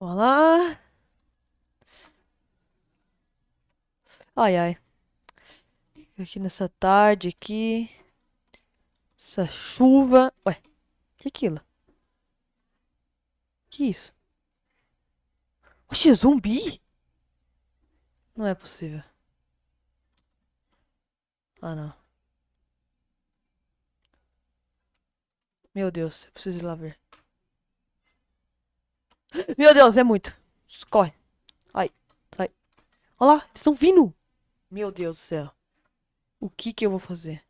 Olá. Ai, ai. Aqui nessa tarde aqui. Essa chuva. Ué, que é aquilo? Que isso? Oxe, zumbi? Não é possível. Ah, não. Meu Deus, eu preciso ir lá ver. Meu Deus, é muito. Corre. Ai, sai. Olha lá, eles estão vindo. Meu Deus do céu. O que que eu vou fazer?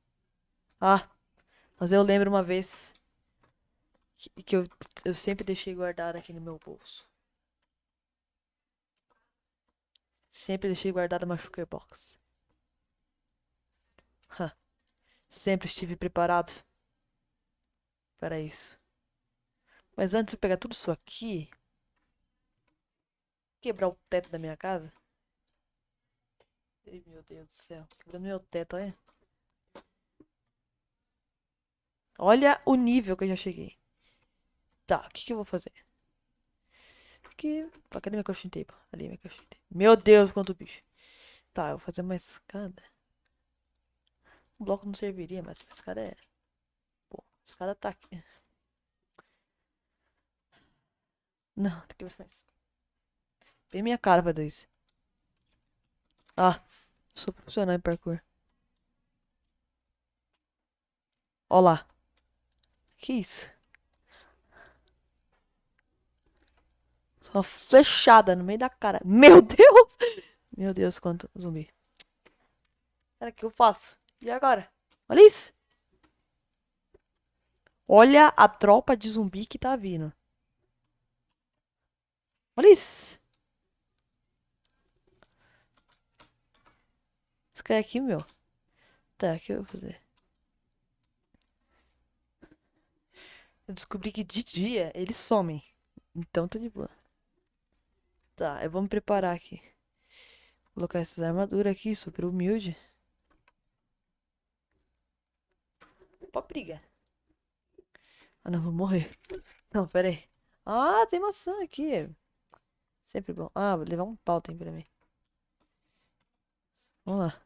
Ah, mas eu lembro uma vez que, que eu, eu sempre deixei guardado aqui no meu bolso. Sempre deixei guardado uma sugar box. Ha. Sempre estive preparado para isso. Mas antes de eu pegar tudo isso aqui, quebrar o teto da minha casa. Ai, meu Deus do céu, quebrando meu teto, olha. Olha o nível que eu já cheguei. Tá, o que, que eu vou fazer? Aqui. Cadê minha crafting table? Ali, minha crafting table. Meu Deus, quanto bicho. Tá, eu vou fazer uma escada. O bloco não serviria, mas a escada é. A escada tá aqui. Não, tem que ver mais. Bem minha cara dar isso. Ah, sou profissional em parkour. Ó lá. Que isso? Só flechada no meio da cara. Meu Deus! Meu Deus, quanto zumbi. Cara, o que eu faço? E agora? Olha isso! Olha a tropa de zumbi que tá vindo. Olha isso! Cara aqui, meu. Tá, o que eu vou fazer? Eu descobri que de dia eles somem. Então tá de boa. Tá, eu vou me preparar aqui. Vou colocar essas armaduras aqui, super humilde. Opa, briga. Ah, não, vou morrer. Não, pera aí. Ah, tem maçã aqui. Sempre bom. Ah, vou levar um pau tem pra mim. Vamos lá.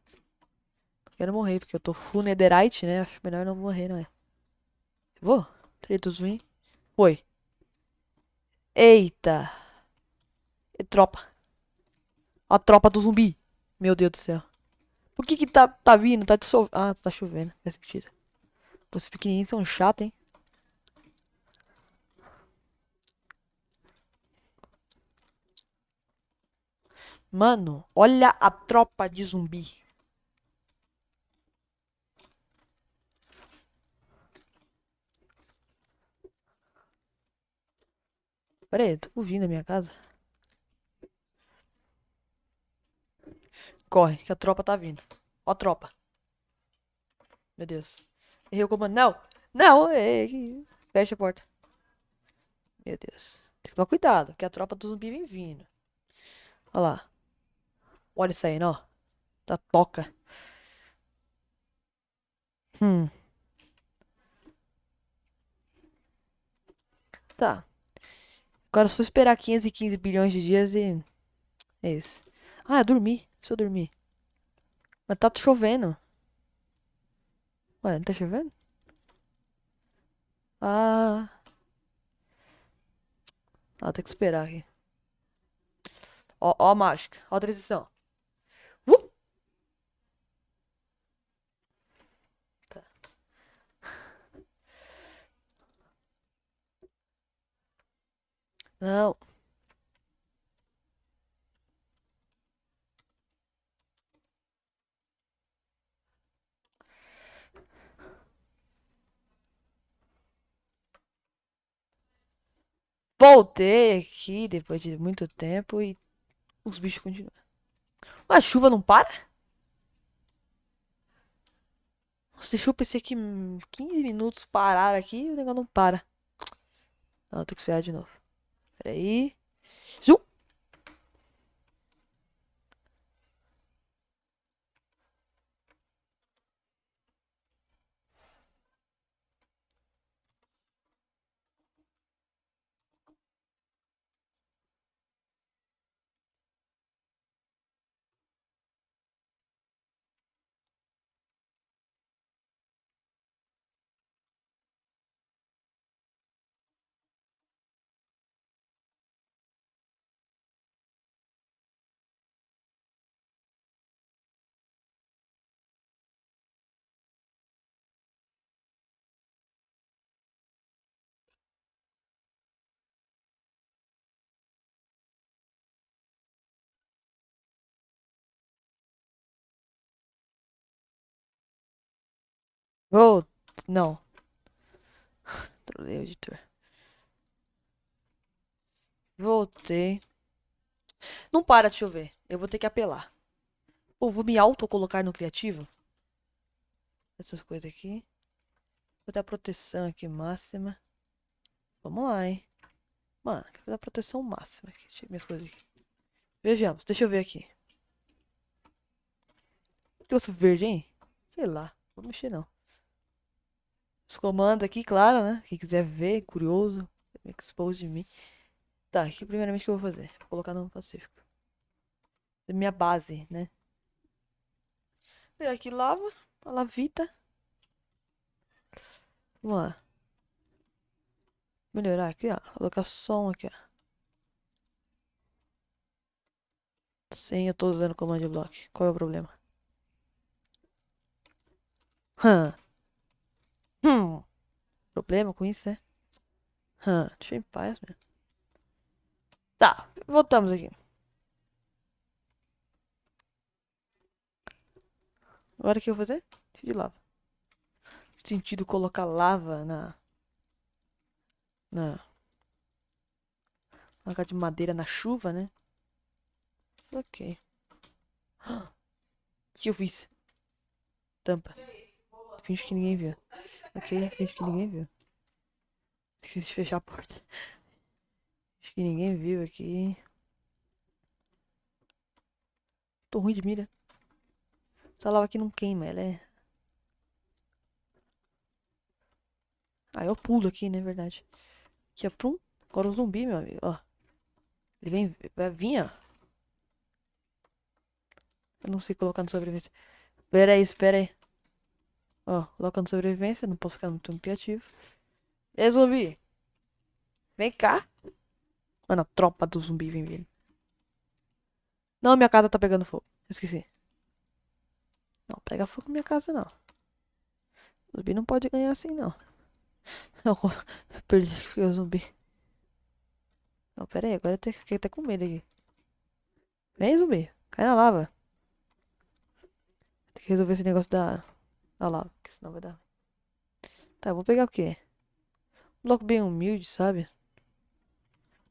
Quero morrer, porque eu tô full netherite, né? Acho melhor não morrer, não é? Vou? Tretos ruim. Foi. Eita. E tropa. A tropa do zumbi. Meu Deus do céu. Por que que tá, tá vindo? Tá dissolvendo. Ah, tá chovendo. Sentido. Pô, esses pequenininhos são chatos, hein? Mano, olha a tropa de zumbi. Pera aí, tô ouvindo a minha casa. Corre, que a tropa tá vindo. Ó a tropa. Meu Deus. Errei o comando. Não! Não! Ei, fecha a porta. Meu Deus. Tem que tomar cuidado, que a tropa do zumbi vem vindo. Olha lá. Olha isso aí, ó. Da toca. Hum. Tá. Agora é só esperar 515 bilhões de dias e... É isso. Ah, eu dormi. Se eu dormir. Mas tá chovendo. Ué, não tá chovendo? Ah. Ah, tem que esperar aqui. Ó, ó a mágica. Ó a transição. Uh! Tá. Não. Voltei aqui depois de muito tempo e os bichos continuam. A chuva não para? Nossa, deixa eu pensar que 15 minutos parar aqui o negócio não para. Não, tem que esperar de novo. Pera aí. Vou. Não. Trolei o editor. Voltei. Não para de chover. Eu vou ter que apelar. Ou vou me auto-colocar no criativo. Essas coisas aqui. Vou dar proteção aqui máxima. Vamos lá, hein. Mano, quero dar proteção máxima aqui. Deixa eu ver minhas coisas aqui. Vejamos, deixa eu ver aqui. Negócio verde, hein? Sei lá. Não vou mexer não. Os comandos aqui, claro, né? Quem quiser ver, curioso, expose de mim. Tá, aqui primeiramente que eu vou fazer? Vou colocar no Pacífico. Minha base, né? Pegar aqui lava, a lavita. Vamos lá. Melhorar aqui, ó. Colocar som aqui, ó. Sim, eu tô usando comando block. Qual é o problema? Hum. Hum. Problema com isso, né? Hum. Deixa eu em paz, meu. Tá, voltamos aqui. Agora o que eu vou fazer? de lava. Sentido colocar lava na. Na. Colocar de madeira na chuva, né? Ok. O que eu fiz? Tampa. Finge que ninguém viu. Ok, finge que ninguém viu. Esqueci de fechar a porta. Acho que ninguém viu aqui. Tô ruim de mira. Essa lava aqui não queima, ela é... Ah, eu pulo aqui, né, verdade. Aqui, ó, prum. Agora o zumbi, meu amigo, ó. Ele vem, vai vir, ó. Eu não sei colocar no sobrevivência. Pera aí, espera aí. Ó, colocando sobrevivência, não posso ficar muito criativo. E zumbi? Vem cá. Mano, a tropa do zumbi vem vindo. Não, minha casa tá pegando fogo. Esqueci. Não, pega fogo minha casa não. O zumbi não pode ganhar assim não. Não, perdi o zumbi. Não, pera aí, agora eu fiquei até com medo aqui. Vem, zumbi. Cai na lava. Tem que resolver esse negócio da, da lava, porque senão vai dar. Tá, vou pegar o quê? Um bloco bem humilde, sabe?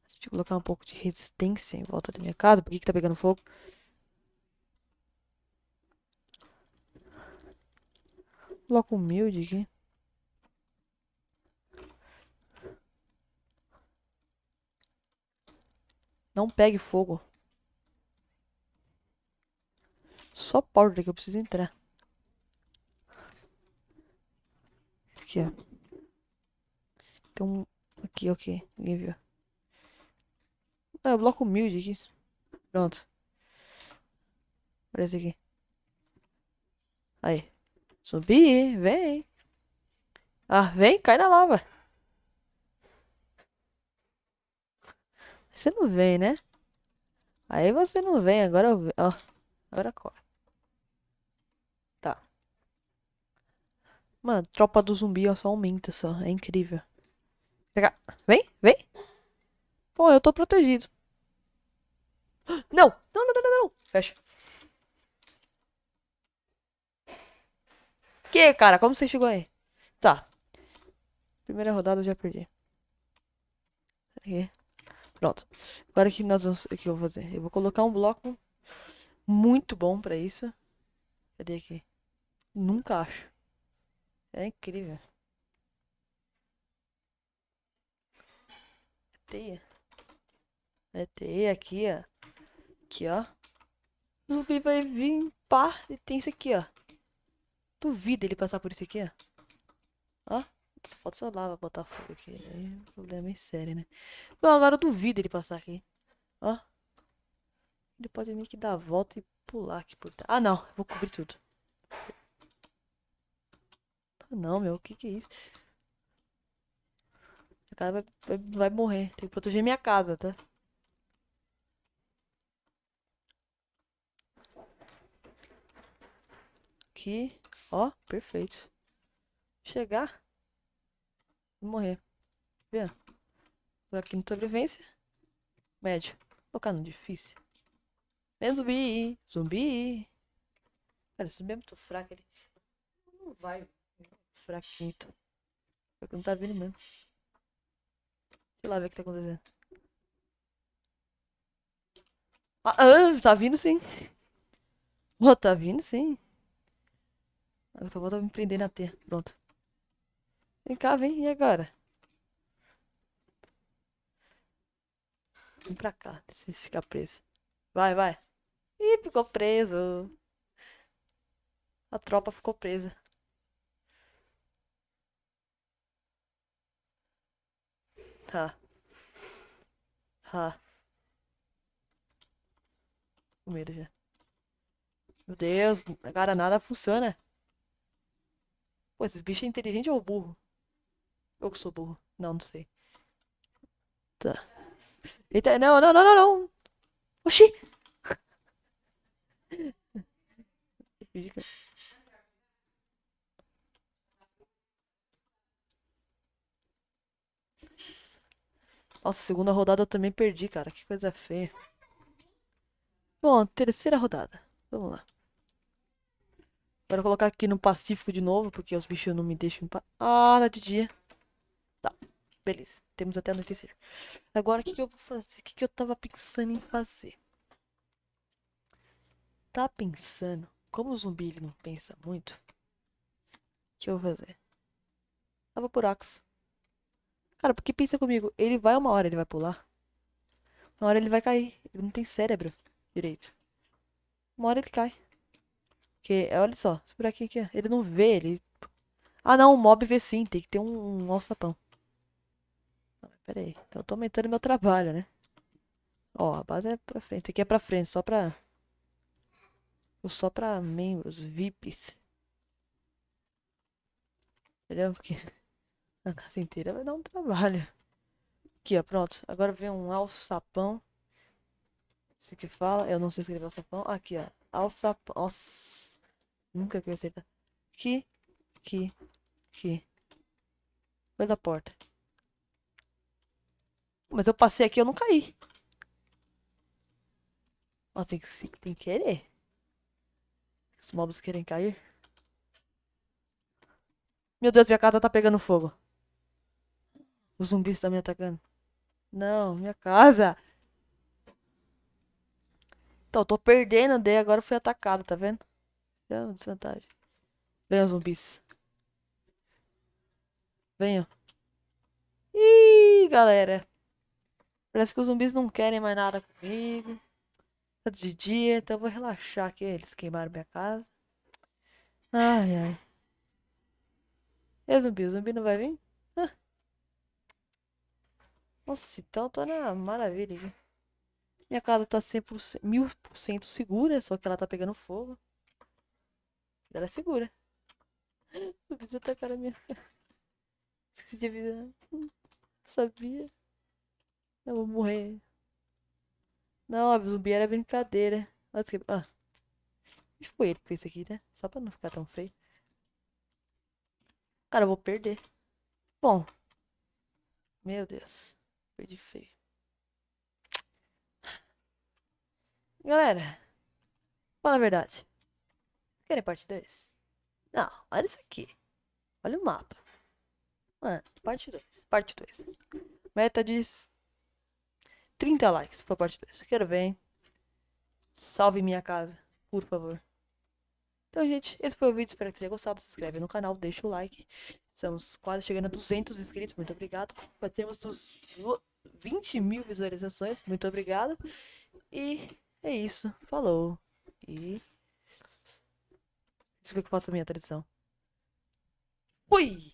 Deixa eu colocar um pouco de resistência em volta da minha casa. Por que, que tá pegando fogo? Bloco humilde aqui. Não pegue fogo. Só porta que eu preciso entrar. Aqui, ó. Tem um... Aqui, ok. Ninguém viu. Ah, bloco humilde aqui. Pronto. Esse aqui. Aí. Subir, vem. Ah, vem, cai na lava. Você não vem, né? Aí você não vem, agora eu... Ó, agora corre. Tá. Mano, tropa do zumbi ó, só aumenta só. É incrível. Vem, vem. Pô, eu tô protegido. Não! Não, não, não, não, não. Fecha. Que, cara? Como você chegou aí? Tá. Primeira rodada eu já perdi. Aqui. Pronto. Agora que nós vamos. O que eu vou fazer? Eu vou colocar um bloco muito bom pra isso. Cadê aqui? Nunca acho. É incrível. Teia. É teia aqui, ó. Aqui, ó. O zumbi vai vir, pá, e tem isso aqui, ó. Duvido ele passar por isso aqui, ó. Ó. Só falta só lava botar fogo aqui. Aí o problema é sério, né? Bom, agora eu duvido ele passar aqui. Ó. Ele pode meio que dar a volta e pular aqui por. Ah, não. Vou cobrir tudo. Não, meu. O que que é isso? Casa vai, vai, vai morrer. Tem que proteger minha casa, tá? Aqui. Ó, perfeito. Chegar. Vou morrer. Vê? Vou aqui no sobrevivência. Médio. Vou colocar no difícil. Vem zumbi. Zumbi. Cara, esse zumbi é muito fraco. Ele não vai Fraquinho. então. Porque não tá vindo mesmo. Deixa eu lá ver o que tá acontecendo. Ah, ah, tá vindo sim. Oh, tá vindo sim. Eu só vou me prender na T. Pronto. Vem cá, vem. E agora? Vem pra cá. Eu ficar preso. Vai, vai. Ih, ficou preso. A tropa ficou presa. Tá. Tá. Com medo já. Meu Deus, cara, nada funciona. Pô, esses bichos é inteligente ou burro? Eu que sou burro. Não, não sei. Tá. Eita, não, não, não, não, não. Oxi! Nossa, segunda rodada eu também perdi, cara. Que coisa feia. Bom, terceira rodada. Vamos lá. Agora colocar aqui no Pacífico de novo, porque os bichos não me deixam... Ah, tá de dia. Tá, beleza. Temos até anoitecer. Agora, o que, que eu vou fazer? O que, que eu tava pensando em fazer? Tá pensando... Como o zumbi ele não pensa muito, o que eu vou fazer? Tava buracos. Cara, porque pensa comigo, ele vai uma hora, ele vai pular. Uma hora ele vai cair. Ele não tem cérebro direito. Uma hora ele cai. Porque, olha só, esse buraquinho aqui, ele não vê, ele... Ah não, o mob vê sim, tem que ter um, um alçapão. Pera aí, então eu tô aumentando meu trabalho, né? Ó, a base é pra frente, aqui é pra frente, só pra só pra membros, VIPs. Entendeu? Porque a casa inteira vai dar um trabalho. Aqui, ó, pronto. Agora vem um alçapão. Esse que fala, eu não sei escrever alçapão. Aqui, ó. Alçapão. Nossa. Nunca que eu acertar. Aqui, aqui, aqui. Foi da porta. Mas eu passei aqui, eu não caí. Nossa, tem que, tem que querer. Os mobs querem cair. Meu Deus, minha casa tá pegando fogo. Os zumbis estão me atacando. Não, minha casa. Então, eu tô perdendo, daí agora fui atacado, tá vendo? É uma desvantagem. Venham, zumbis. Venham. Ih, galera. Parece que os zumbis não querem mais nada comigo. Tá de dia, então eu vou relaxar aqui. Eles queimaram minha casa. Ai, ai. E o zumbi? O zumbi não vai vir? Nossa, então tô na maravilha. Minha casa tá 100%, 1000% segura, só que ela tá pegando fogo. Ela é segura. O bicho atacaram a minha Esqueci de avisar. Sabia. Eu vou morrer. Não, a zumbi era brincadeira. Olha que... Ah. Acho que foi ele que fez isso aqui, né? Só pra não ficar tão feio. Cara, eu vou perder. Bom. Meu Deus. Perdi feio. Galera. Fala a verdade. Vocês querem parte 2? Não, olha isso aqui. Olha o mapa. Mano, parte 2. Parte 2. Meta diz 30 likes por parte 2. Quero ver, hein? Salve minha casa, por favor. Então, gente, esse foi o vídeo. Espero que você tenha gostado. Se inscreve no canal, deixa o like. Estamos quase chegando a 200 inscritos. Muito obrigado. Batemos dos 20 mil visualizações. Muito obrigado. E é isso. Falou. E. Deixa eu ver que eu faço a minha tradição. Fui!